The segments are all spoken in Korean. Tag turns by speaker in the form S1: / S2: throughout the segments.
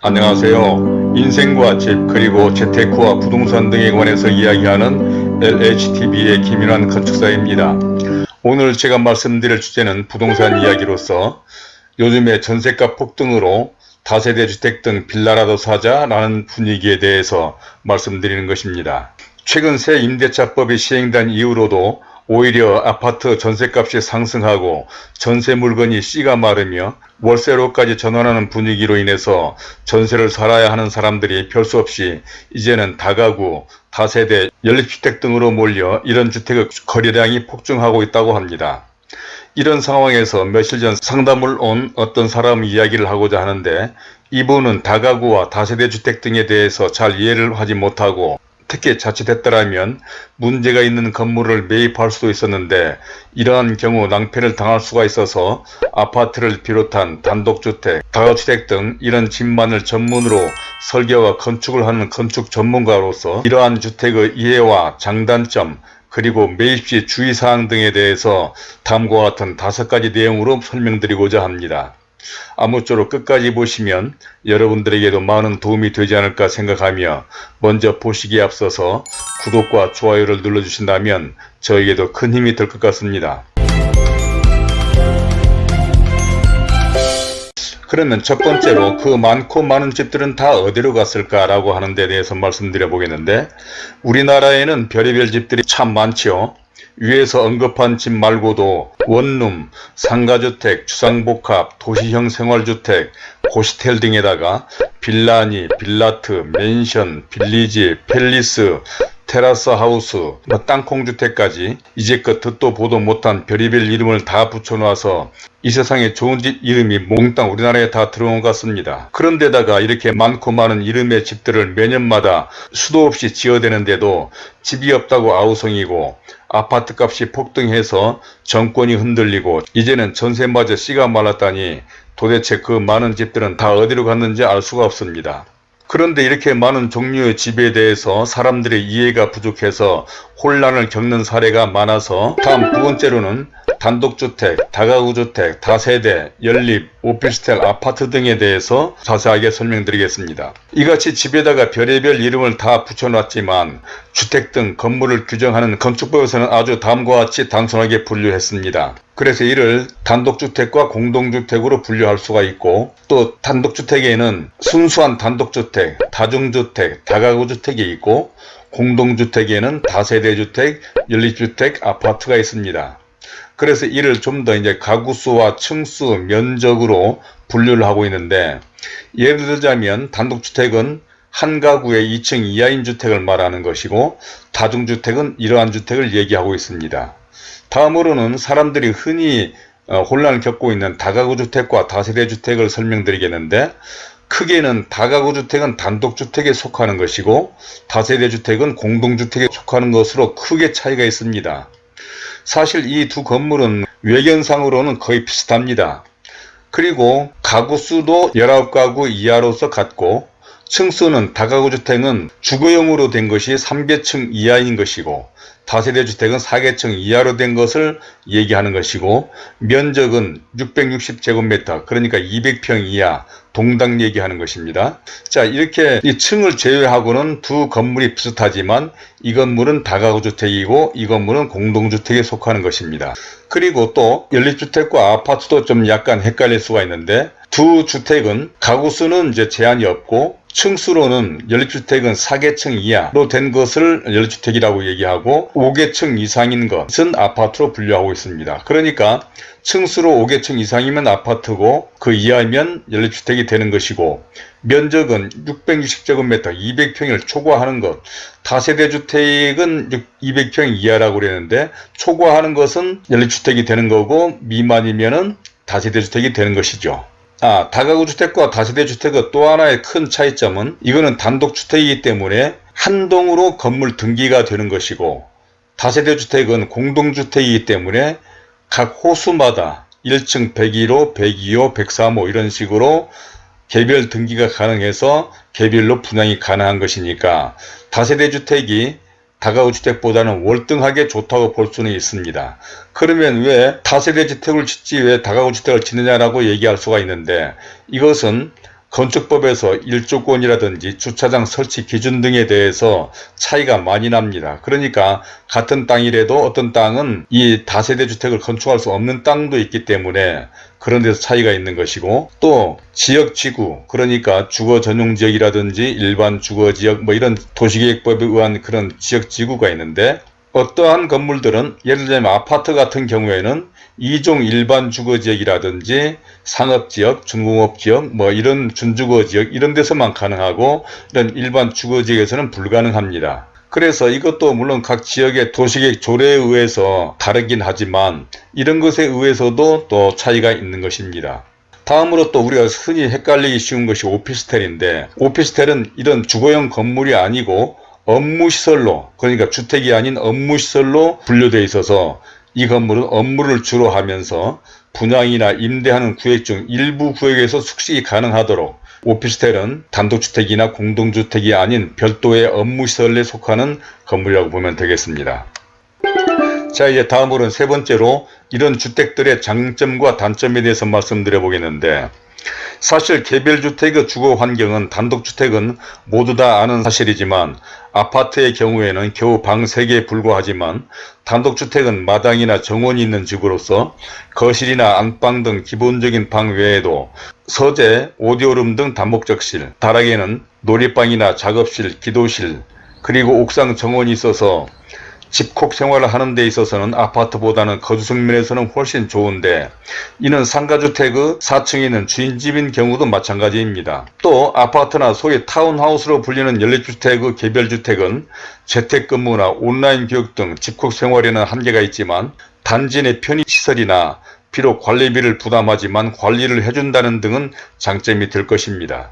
S1: 안녕하세요. 인생과 집 그리고 재테크와 부동산 등에 관해서 이야기하는 LHTV의 김윤환 건축사입니다. 오늘 제가 말씀드릴 주제는 부동산 이야기로서 요즘에 전세가 폭등으로 다세대 주택 등 빌라라도 사자라는 분위기에 대해서 말씀드리는 것입니다. 최근 새 임대차법이 시행된 이후로도 오히려 아파트 전세값이 상승하고 전세 물건이 씨가 마르며 월세로까지 전환하는 분위기로 인해서 전세를 살아야 하는 사람들이 별수 없이 이제는 다가구, 다세대, 연립주택 등으로 몰려 이런 주택의 거래량이 폭증하고 있다고 합니다. 이런 상황에서 며칠 전 상담을 온 어떤 사람 이야기를 하고자 하는데 이분은 다가구와 다세대 주택 등에 대해서 잘 이해를 하지 못하고 특히 자칫했더라면 문제가 있는 건물을 매입할 수도 있었는데 이러한 경우 낭패를 당할 수가 있어서 아파트를 비롯한 단독주택, 다가주택 등 이런 집만을 전문으로 설계와 건축을 하는 건축 전문가로서 이러한 주택의 이해와 장단점 그리고 매입시 주의사항 등에 대해서 다음과 같은 다섯 가지 내용으로 설명드리고자 합니다. 아무쪼록 끝까지 보시면 여러분들에게도 많은 도움이 되지 않을까 생각하며 먼저 보시기에 앞서서 구독과 좋아요를 눌러주신다면 저에게도 큰 힘이 될 것 같습니다. 그러면 첫 번째로 그 많고 많은 집들은 다 어디로 갔을까 라고 하는 데 대해서 말씀드려 보겠는데 우리나라에는 별의별 집들이 참 많죠. 위에서 언급한 집 말고도 원룸, 상가주택, 주상복합, 도시형 생활주택, 고시텔 등에다가 빌라니, 빌라트, 맨션, 빌리지, 팰리스, 테라스 하우스, 뭐 땅콩주택까지 이제껏 듣도 보도 못한 별의별 이름을 다 붙여놔서 이 세상에 좋은 집 이름이 몽땅 우리나라에 다 들어온 것 같습니다. 그런데다가 이렇게 많고 많은 이름의 집들을 매년마다 수도 없이 지어대는데도 집이 없다고 아우성이고 아파트값이 폭등해서 정권이 흔들리고 이제는 전세마저 씨가 말랐다니 도대체 그 많은 집들은 다 어디로 갔는지 알 수가 없습니다. 그런데 이렇게 많은 종류의 집에 대해서 사람들의 이해가 부족해서 혼란을 겪는 사례가 많아서 다음 두 번째로는 단독주택, 다가구주택, 다세대, 연립, 오피스텔, 아파트 등에 대해서 자세하게 설명드리겠습니다. 이같이 집에다가 별의별 이름을 다 붙여놨지만 주택 등 건물을 규정하는 건축법에서는 아주 다음과 같이 단순하게 분류했습니다. 그래서 이를 단독주택과 공동주택으로 분류할 수가 있고 또 단독주택에는 순수한 단독주택, 다중주택, 다가구주택이 있고 공동주택에는 다세대주택, 연립주택, 아파트가 있습니다. 그래서 이를 좀 더 이제 가구수와 층수, 면적으로 분류를 하고 있는데 예를 들자면 단독주택은 한 가구에 2층 이하인 주택을 말하는 것이고 다중주택은 이러한 주택을 얘기하고 있습니다. 다음으로는 사람들이 흔히 어, 혼란을 겪고 있는 다가구주택과 다세대주택을 설명드리겠는데 크게는 다가구주택은 단독주택에 속하는 것이고 다세대주택은 공동주택에 속하는 것으로 크게 차이가 있습니다. 사실 이 두 건물은 외견상으로는 거의 비슷합니다. 그리고 가구수도 19가구 이하로서 같고 층수는 다가구주택은 주거용으로 된 것이 3개층 이하인 것이고 다세대 주택은 4개층 이하로 된 것을 얘기하는 것이고 면적은 660제곱미터 그러니까 200평 이하 동당 얘기하는 것입니다. 자 이렇게 이 층을 제외하고는 두 건물이 비슷하지만 이 건물은 다가구주택이고 이 건물은 공동주택에 속하는 것입니다. 그리고 또 연립주택과 아파트도 좀 약간 헷갈릴 수가 있는데 두 주택은 가구 수는 이제 제한이 없고 층수로는 연립주택은 4개층 이하로 된 것을 연립주택이라고 얘기하고 5개층 이상인 것은 아파트로 분류하고 있습니다. 그러니까 층수로 5개층 이상이면 아파트고 그 이하면 연립주택이 되는 것이고 면적은 660제곱미터 200평을 초과하는 것 다세대 주택은 200평 이하라고 그랬는데 초과하는 것은 연립주택이 되는 거고 미만이면 다세대 주택이 되는 것이죠. 아, 다가구 주택과 다세대 주택의 또 하나의 큰 차이점은 이거는 단독주택이기 때문에 한 동으로 건물 등기가 되는 것이고 다세대 주택은 공동주택이기 때문에 각 호수마다 1층 101호, 102호, 103호 이런 식으로 개별 등기가 가능해서 개별로 분양이 가능한 것이니까 다세대 주택이 다가구 주택보다는 월등하게 좋다고 볼 수는 있습니다. 그러면 왜 다세대 주택을 짓지 왜 다가구 주택을 짓느냐라고 얘기할 수가 있는데 이것은 건축법에서 일조권이라든지 주차장 설치 기준 등에 대해서 차이가 많이 납니다. 그러니까 같은 땅이라도 어떤 땅은 이 다세대 주택을 건축할 수 없는 땅도 있기 때문에 그런 데서 차이가 있는 것이고 또 지역 지구 그러니까 주거 전용 지역이라든지 일반 주거 지역 뭐 이런 도시계획법에 의한 그런 지역 지구가 있는데 어떠한 건물들은 예를 들면 아파트 같은 경우에는 2종 일반 주거지역이라든지 상업지역, 중공업지역, 뭐 이런 준주거지역 이런 데서만 가능하고 이런 일반 주거지역에서는 불가능합니다. 그래서 이것도 물론 각 지역의 도시계획 조례에 의해서 다르긴 하지만 이런 것에 의해서도 또 차이가 있는 것입니다. 다음으로 또 우리가 흔히 헷갈리기 쉬운 것이 오피스텔인데 오피스텔은 이런 주거용 건물이 아니고 업무시설로 그러니까 주택이 아닌 업무시설로 분류되어 있어서 이 건물은 업무를 주로 하면서 분양이나 임대하는 구역 중 일부 구역에서 숙식이 가능하도록 오피스텔은 단독주택이나 공동주택이 아닌 별도의 업무시설에 속하는 건물이라고 보면 되겠습니다. 자 이제 다음으로는 세 번째로 이런 주택들의 장점과 단점에 대해서 말씀드려 보겠는데 사실 개별주택의 주거 환경은 단독주택은 모두 다 아는 사실이지만 아파트의 경우에는 겨우 방 3개에 불과하지만 단독주택은 마당이나 정원이 있는 집으로서 거실이나 안방 등 기본적인 방 외에도 서재, 오디오룸 등 다목적실, 다락에는 놀이방이나 작업실, 기도실, 그리고 옥상 정원이 있어서 집콕 생활을 하는 데 있어서는 아파트보다는 거주성 면에서는 훨씬 좋은데 이는 상가주택의 4층에 있는 주인집인 경우도 마찬가지입니다. 또 아파트나 소위 타운하우스로 불리는 연립주택의 개별주택은 재택근무나 온라인 교육 등 집콕 생활에는 한계가 있지만 단지 내 편의시설이나 비록 관리비를 부담하지만 관리를 해준다는 등은 장점이 될 것입니다.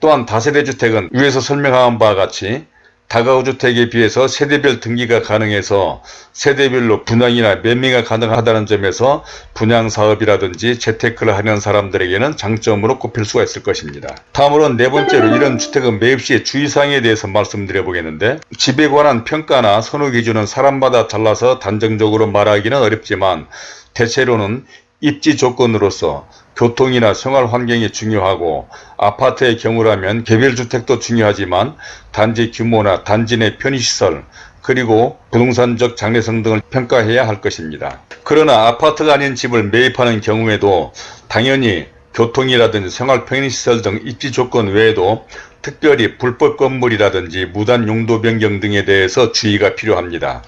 S1: 또한 다세대 주택은 위에서 설명한 바와 같이 다가구 주택에 비해서 세대별 등기가 가능해서 세대별로 분양이나 매매가 가능하다는 점에서 분양사업이라든지 재테크를 하는 사람들에게는 장점으로 꼽힐 수가 있을 것입니다. 다음으로는 네 번째로 이런 주택은 매입 시의 주의사항에 대해서 말씀드려 보겠는데 집에 관한 평가나 선호 기준은 사람마다 달라서 단정적으로 말하기는 어렵지만 대체로는 입지 조건으로서 교통이나 생활 환경이 중요하고 아파트의 경우라면 개별주택도 중요하지만 단지 규모나 단지 내 편의시설 그리고 부동산적 장래성 등을 평가해야 할 것입니다. 그러나 아파트가 아닌 집을 매입하는 경우에도 당연히 교통이라든지 생활 편의시설 등 입지 조건 외에도 특별히 불법 건물이라든지 무단 용도 변경 등에 대해서 주의가 필요합니다.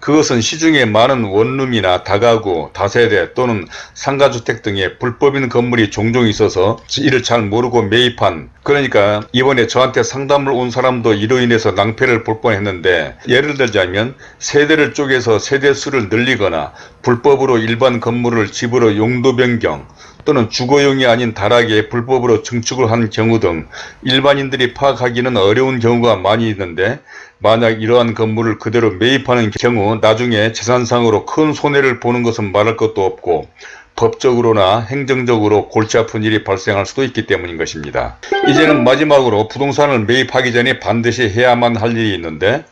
S1: 그것은 시중에 많은 원룸이나 다가구, 다세대 또는 상가주택 등의 불법인 건물이 종종 있어서 이를 잘 모르고 매입한 그러니까 이번에 저한테 상담을 온 사람도 이로 인해서 낭패를 볼 뻔했는데 예를 들자면 세대를 쪼개서 세대수를 늘리거나 불법으로 일반 건물을 집으로 용도 변경 또는 주거용이 아닌 다락에 불법으로 증축을 한 경우 등 일반인들이 파악하기는 어려운 경우가 많이 있는데 만약 이러한 건물을 그대로 매입하는 경우 나중에 재산상으로 큰 손해를 보는 것은 말할 것도 없고 법적으로나 행정적으로 골치 아픈 일이 발생할 수도 있기 때문인 것입니다. 이제는 마지막으로 부동산을 매입하기 전에 반드시 해야만 할 일이 있는데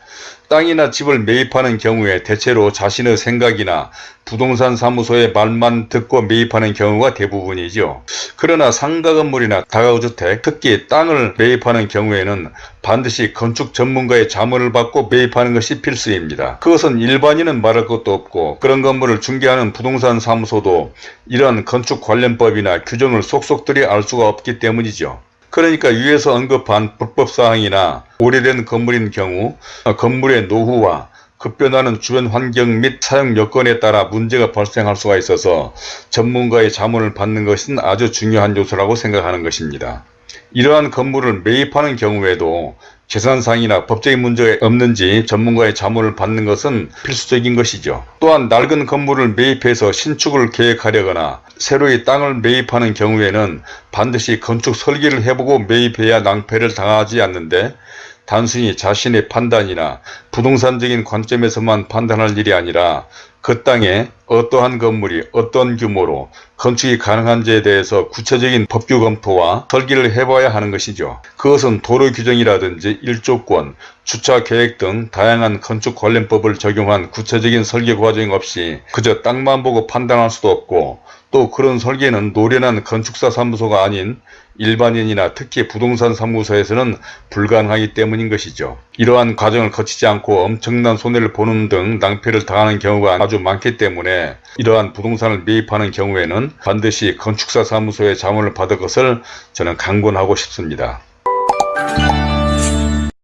S1: 땅이나 집을 매입하는 경우에 대체로 자신의 생각이나 부동산 사무소의 말만 듣고 매입하는 경우가 대부분이죠. 그러나 상가 건물이나 다가구주택, 특히 땅을 매입하는 경우에는 반드시 건축 전문가의 자문을 받고 매입하는 것이 필수입니다. 그것은 일반인은 말할 것도 없고 그런 건물을 중개하는 부동산 사무소도 이런 건축 관련법이나 규정을 속속들이 알 수가 없기 때문이죠. 그러니까 위에서 언급한 불법사항이나 오래된 건물인 경우 건물의 노후와 급변하는 주변 환경 및 사용 여건에 따라 문제가 발생할 수가 있어서 전문가의 자문을 받는 것은 아주 중요한 요소라고 생각하는 것입니다. 이러한 건물을 매입하는 경우에도 재산상이나 법적인 문제가 없는지 전문가의 자문을 받는 것은 필수적인 것이죠. 또한 낡은 건물을 매입해서 신축을 계획하려거나 새로이 땅을 매입하는 경우에는 반드시 건축 설계를 해보고 매입해야 낭패를 당하지 않는데 단순히 자신의 판단이나 부동산적인 관점에서만 판단할 일이 아니라 그 땅에 어떠한 건물이 어떤 규모로 건축이 가능한지에 대해서 구체적인 법규 검토와 설계를 해봐야 하는 것이죠. 그것은 도로 규정이라든지 일조권, 주차 계획 등 다양한 건축 관련법을 적용한 구체적인 설계 과정 없이 그저 땅만 보고 판단할 수도 없고 또 그런 설계는 노련한 건축사 사무소가 아닌 일반인이나 특히 부동산 사무소에서는 불가능하기 때문인 것이죠. 이러한 과정을 거치지 않고 엄청난 손해를 보는 등 낭패를 당하는 경우가 아주 많기 때문에 이러한 부동산을 매입하는 경우에는 반드시 건축사 사무소의 자문을 받을 것을 저는 강권하고 싶습니다.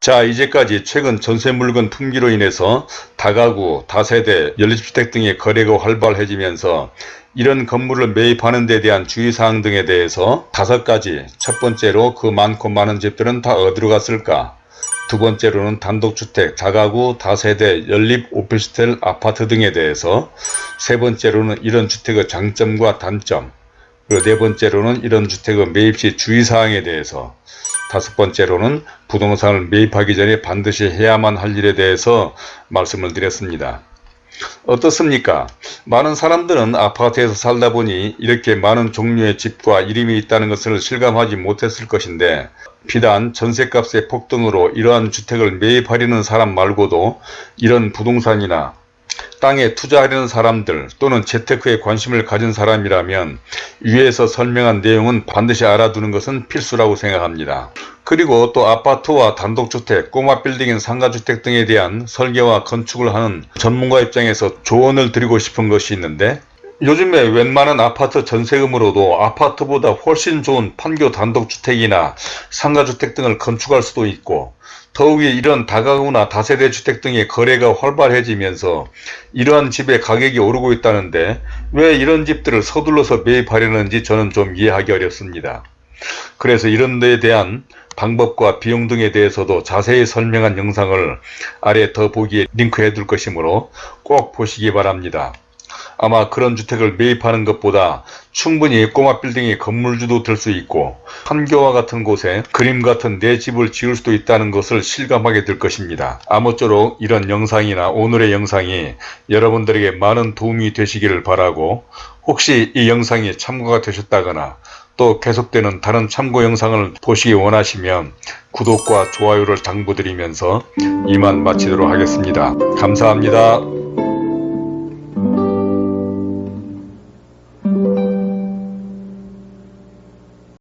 S1: 자 이제까지 최근 전세물건 품귀로 인해서 다가구, 다세대, 연립주택 등의 거래가 활발해지면서 이런 건물을 매입하는 데 대한 주의사항 등에 대해서 다섯 가지. 첫 번째로 그 많고 많은 집들은 다 어디로 갔을까? 두 번째로는 단독주택, 다가구, 다세대, 연립, 오피스텔, 아파트 등에 대해서. 세 번째로는 이런 주택의 장점과 단점. 그리고 네 번째로는 이런 주택의 매입 시 주의사항에 대해서. 다섯 번째로는 부동산을 매입하기 전에 반드시 해야만 할 일에 대해서 말씀을 드렸습니다. 어떻습니까? 많은 사람들은 아파트에서 살다 보니 이렇게 많은 종류의 집과 이름이 있다는 것을 실감하지 못했을 것인데 비단 전셋값의 폭등으로 이러한 주택을 매입하려는 사람 말고도 이런 부동산이나 땅에 투자하려는 사람들 또는 재테크에 관심을 가진 사람이라면 위에서 설명한 내용은 반드시 알아두는 것은 필수라고 생각합니다. 그리고 또 아파트와 단독주택, 꼬마 빌딩인 상가주택 등에 대한 설계와 건축을 하는 전문가 입장에서 조언을 드리고 싶은 것이 있는데 요즘에 웬만한 아파트 전세금으로도 아파트보다 훨씬 좋은 판교 단독주택이나 상가주택 등을 건축할 수도 있고 더욱이 이런 다가구나 다세대 주택 등의 거래가 활발해지면서 이러한 집의 가격이 오르고 있다는데 왜 이런 집들을 서둘러서 매입하려는지 저는 좀 이해하기 어렵습니다. 그래서 이런 데에 대한 방법과 비용 등에 대해서도 자세히 설명한 영상을 아래 더보기에 링크해 둘 것이므로 꼭 보시기 바랍니다. 아마 그런 주택을 매입하는 것보다 충분히 꼬마 빌딩의 건물주도 될 수 있고 판교와 같은 곳에 그림 같은 내 집을 지을 수도 있다는 것을 실감하게 될 것입니다. 아무쪼록 이런 영상이나 오늘의 영상이 여러분들에게 많은 도움이 되시기를 바라고 혹시 이 영상이 참고가 되셨다거나 또 계속되는 다른 참고 영상을 보시기 원하시면 구독과 좋아요를 당부드리면서 이만 마치도록 하겠습니다. 감사합니다.